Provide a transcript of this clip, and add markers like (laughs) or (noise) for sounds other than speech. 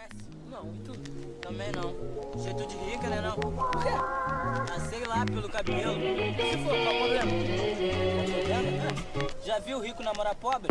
conhece? Não, e tu? Também não. Jeito de rica, né não? Por (laughs) quê? Ah, sei lá, pelo cabelo. Se for, qual o problema? Tá? Já viu rico namorar pobre?